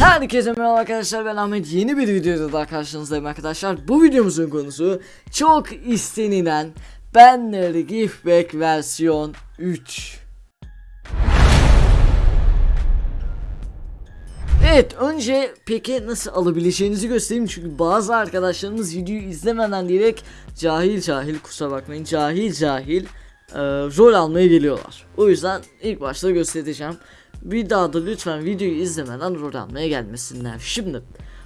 Herkese merhaba arkadaşlar ben Ahmet yeni bir videoda daha karşınızdayım arkadaşlar Bu videomuzun konusu çok istenilen Banner Giftback versiyon 3 Evet önce peki nasıl alabileceğinizi göstereyim çünkü bazı arkadaşlarımız videoyu izlemeden direkt cahil cahil kusura bakmayın cahil cahil e, rol almaya geliyorlar. O yüzden ilk başta göstereceğim. Bir daha da lütfen videoyu izlemeden rol almaya gelmesinler. Şimdi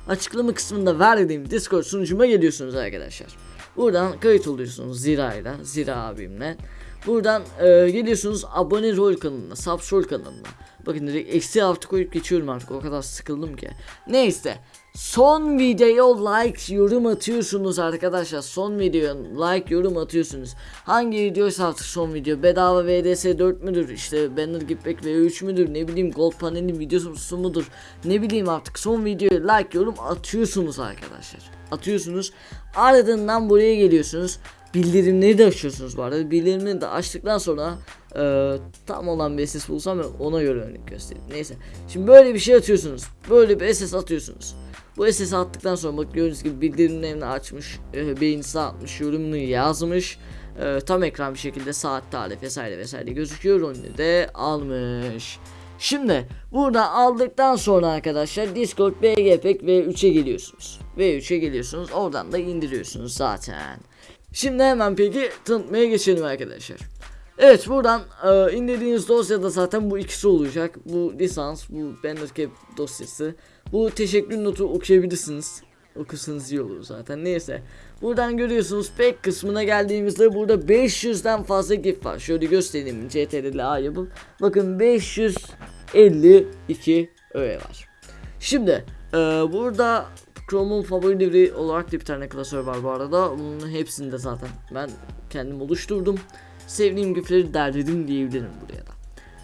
açıklama kısmında verdiğim Discord sunucuma geliyorsunuz arkadaşlar. Buradan kayıt oluyorsunuz Zira'yla, Zira abimle. Buradan e, geliyorsunuz abone rol kanalına, subs rol kanalına. Bakın direkt eksi artı koyup geçiyorum artık o kadar sıkıldım ki. Neyse. Son videoya like yorum atıyorsunuz arkadaşlar. Son videoya like yorum atıyorsunuz. Hangi videoysa artık son video. Bedava VDS 4 müdür? İşte Banner Gipback V3 müdür? Ne bileyim Gold Panel'in videosu mudur? Ne bileyim artık son videoya like yorum atıyorsunuz arkadaşlar. Atıyorsunuz. Ardından buraya geliyorsunuz bildirimleri de açıyorsunuz bu arada. Bildirimleri de açtıktan sonra e, tam olan bir SS bulsam ona göre örnek göstereyim. Neyse. Şimdi böyle bir şey atıyorsunuz. Böyle bir SS atıyorsunuz. Bu SS attıktan sonra bak gördüğünüz gibi bildirimlerini açmış, e, beğenisi atmış, yorumunu yazmış. E, tam ekran bir şekilde saat, tarih vesaire vesaire gözüküyor. Onu de almış. Şimdi burada aldıktan sonra arkadaşlar Discord BGPEG V3'e geliyorsunuz. V3'e geliyorsunuz. Oradan da indiriyorsunuz zaten. Şimdi hemen peki tanıtmaya geçelim arkadaşlar. Evet buradan e, indirdiğiniz dosyada zaten bu ikisi olacak. Bu lisans, bu Bannercap dosyası. Bu teşekkür notu okuyabilirsiniz. Okursanız iyi olur zaten. Neyse. Buradan görüyorsunuz pack kısmına geldiğimizde burada 500'den fazla gif var. Şöyle göstereyim. CTRL A yapıp. Bakın 552 öğe var. Şimdi e, burada Chrome'un favorileri olarak da bir tane klasör var bu arada. Bunun hepsini de zaten ben kendim oluşturdum. Sevdiğim gifleri derledim diyebilirim buraya da.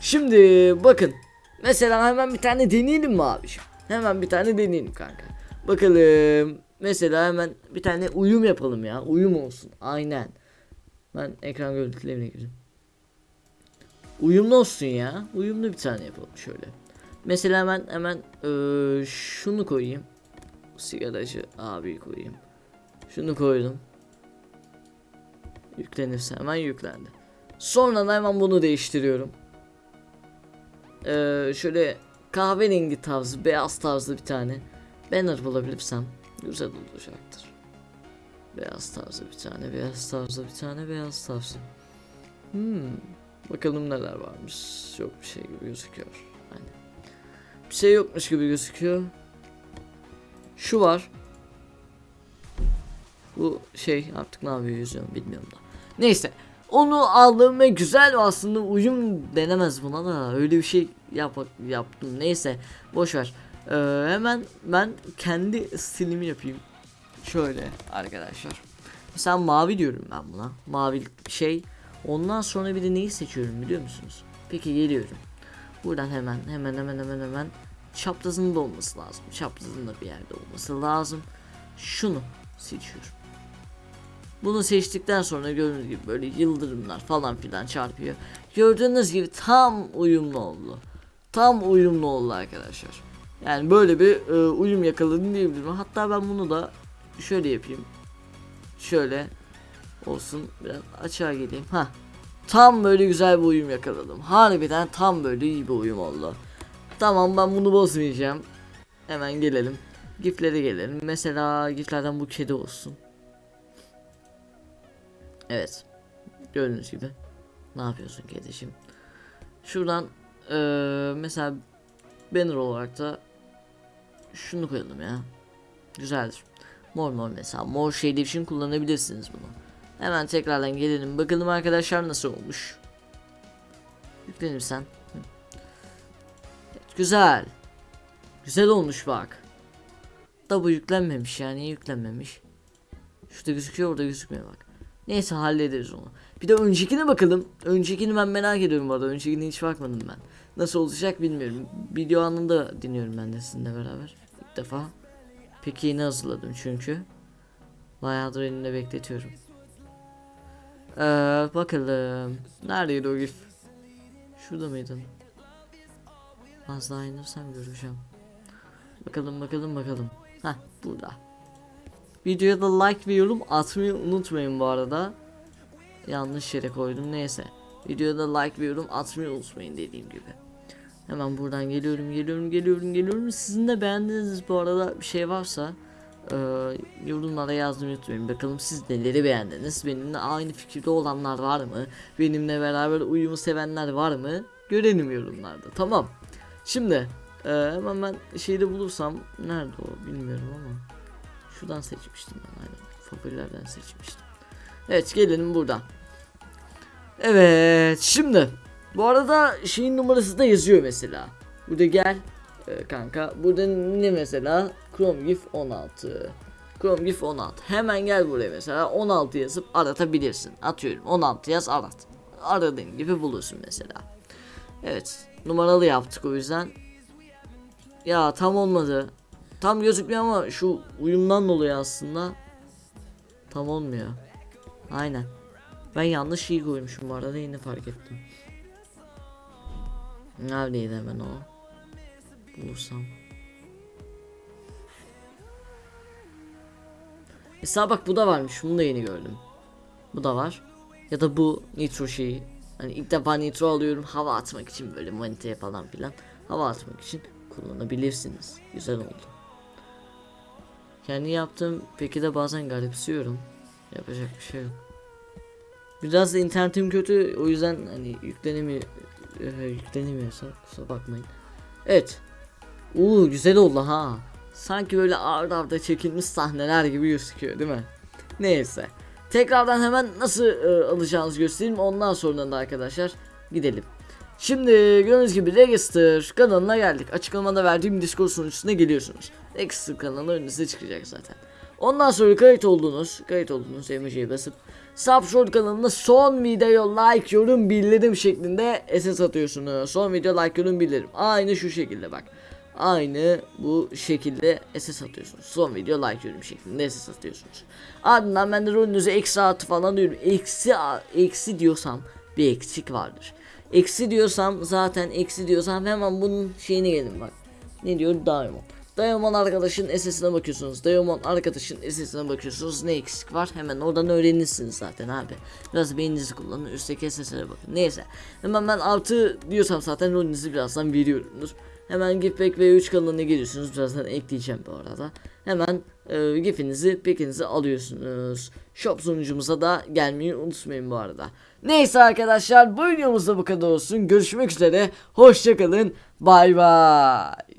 Şimdi bakın. Mesela hemen bir tane deneyelim mi abi? Hemen bir tane deneyelim kanka. Bakalım. Mesela hemen bir tane uyum yapalım ya. Uyum olsun. Aynen. Ben ekran görüntülerine gireyim. Uyumlu olsun ya. Uyumlu bir tane yapalım şöyle. Mesela hemen hemen ee, şunu koyayım sigaracı abi koyayım. Şunu koydum. Yüklenirse hemen yüklendi. Sonra da hemen bunu değiştiriyorum. Ee, şöyle kahverengi tarzı, beyaz tarzı bir tane banner bulabilirsem güzel olacaktır. Beyaz tarzı bir tane, beyaz tarzı bir tane, beyaz tarzı. Hmm. Bakalım neler varmış. Yok bir şey gibi gözüküyor. Aynen. Bir şey yokmuş gibi gözüküyor. Şu var. Bu şey artık ne yapıyor yüzüyorum bilmiyorum da. Neyse. Onu aldım ve güzel aslında uyum denemez buna da öyle bir şey yap yaptım. Neyse boş ver. Ee, hemen ben kendi stilimi yapayım. Şöyle arkadaşlar. Mesela mavi diyorum ben buna. Mavi şey. Ondan sonra bir de neyi seçiyorum biliyor musunuz? Peki geliyorum. Buradan hemen hemen hemen hemen hemen çaprazının da olması lazım. Çaprazının da bir yerde olması lazım. Şunu seçiyorum. Bunu seçtikten sonra gördüğünüz gibi böyle yıldırımlar falan filan çarpıyor. Gördüğünüz gibi tam uyumlu oldu. Tam uyumlu oldu arkadaşlar. Yani böyle bir e, uyum yakaladım diyebilirim. Hatta ben bunu da şöyle yapayım. Şöyle olsun. Biraz açığa geleyim. Ha. Tam böyle güzel bir uyum yakaladım. Harbiden tam böyle iyi bir uyum oldu. Tamam ben bunu bozmayacağım. Hemen gelelim. Giflere gelelim. Mesela giflerden bu kedi olsun. Evet. Gördüğünüz gibi. Ne yapıyorsun kedişim? Şuradan ee, mesela banner olarak da şunu koyalım ya. Güzeldir. Mor mor mesela. Mor şeyler için kullanabilirsiniz bunu. Hemen tekrardan gelelim. Bakalım arkadaşlar nasıl olmuş. Yüklenirsen. Güzel. Güzel olmuş bak. Da bu yüklenmemiş yani yüklenmemiş. Şurada gözüküyor orada gözükmüyor bak. Neyse hallederiz onu. Bir de öncekine bakalım. Öncekini ben merak ediyorum bu arada. Öncekine hiç bakmadım ben. Nasıl olacak bilmiyorum. Video anında dinliyorum ben de sizinle beraber. İlk defa. Peki yeni hazırladım çünkü. Bayağıdır elimde bekletiyorum. Ee, bakalım. Neredeydi o gif? Şurada mıydın? Az daha indirsem göreceğim. Bakalım bakalım bakalım. Heh burada. Videoya da like ve yorum atmayı unutmayın bu arada. Yanlış yere koydum neyse. Videoya da like ve yorum atmayı unutmayın dediğim gibi. Hemen buradan geliyorum geliyorum geliyorum geliyorum. Sizin de beğendiğiniz bu arada bir şey varsa e, yorumlara yazmayı unutmayın. Bakalım siz neleri beğendiniz? Benimle aynı fikirde olanlar var mı? Benimle beraber uyumu sevenler var mı? Görelim yorumlarda. Tamam. Şimdi e, hemen ben şeyde bulursam nerede o bilmiyorum ama şuradan seçmiştim ben aynen. Favorilerden seçmiştim. Evet gelelim buradan. Evet şimdi bu arada şeyin numarası da yazıyor mesela. Burada gel e, kanka. Burada ne mesela? Chrome GIF 16. Chrome GIF 16. Hemen gel buraya mesela 16 yazıp aratabilirsin. Atıyorum 16 yaz arat. Aradığın gibi bulursun mesela. Evet numaralı yaptık o yüzden. Ya tam olmadı. Tam gözükmüyor ama şu uyumdan dolayı aslında tam olmuyor. Aynen. Ben yanlış şey koymuşum bu arada yine fark ettim. Neredeydi hemen o? Bulursam. Mesela bak bu da varmış. Bunu da yeni gördüm. Bu da var. Ya da bu nitro şeyi. Hani ilk defa nitro alıyorum hava atmak için böyle maniteye falan filan. Hava atmak için kullanabilirsiniz. Güzel oldu. Kendi yaptığım peki de bazen garipsiyorum. Yapacak bir şey yok. Biraz da internetim kötü o yüzden hani yüklenemiyor e, yüklenemiyorsa kusura bakmayın. Evet. Uuu güzel oldu ha. Sanki böyle arda arda çekilmiş sahneler gibi gözüküyor değil mi? Neyse. Tekrardan hemen nasıl e, alacağınızı göstereyim. Ondan sonra da arkadaşlar gidelim. Şimdi gördüğünüz gibi Register kanalına geldik. Açıklamada verdiğim Discord sunucusuna geliyorsunuz. Register kanalı önünüze çıkacak zaten. Ondan sonra kayıt oldunuz. Kayıt oldunuz emojiye basıp Subshort kanalına son video like yorum bildirim şeklinde SS atıyorsunuz. Son video like yorum bildirim. Aynı şu şekilde bak. Aynı bu şekilde SS atıyorsunuz. Son video like yorum şeklinde SS atıyorsunuz. Ardından ben de rolünüze eksi artı falan diyorum. Eksi, eksi diyorsam bir eksik vardır. Eksi diyorsam zaten eksi diyorsam hemen bunun şeyine gelin bak. Ne diyor? Diamond. Diamond arkadaşın SS'ine bakıyorsunuz. Diamond arkadaşın SS'ine bakıyorsunuz. Ne eksik var? Hemen oradan öğrenirsiniz zaten abi. Biraz beyninizi kullanın. Üstteki SS'lere bakın. Neyse. Hemen ben artı diyorsam zaten rolünüzü birazdan veriyorumdur. Hemen Gifback V3 kanalına geliyorsunuz. Birazdan ekleyeceğim bu arada. Hemen e, gifinizi, pekinizi alıyorsunuz. Shop sunucumuza da gelmeyi unutmayın bu arada. Neyse arkadaşlar bu videomuzda bu kadar olsun. Görüşmek üzere. Hoşçakalın. Bay bay.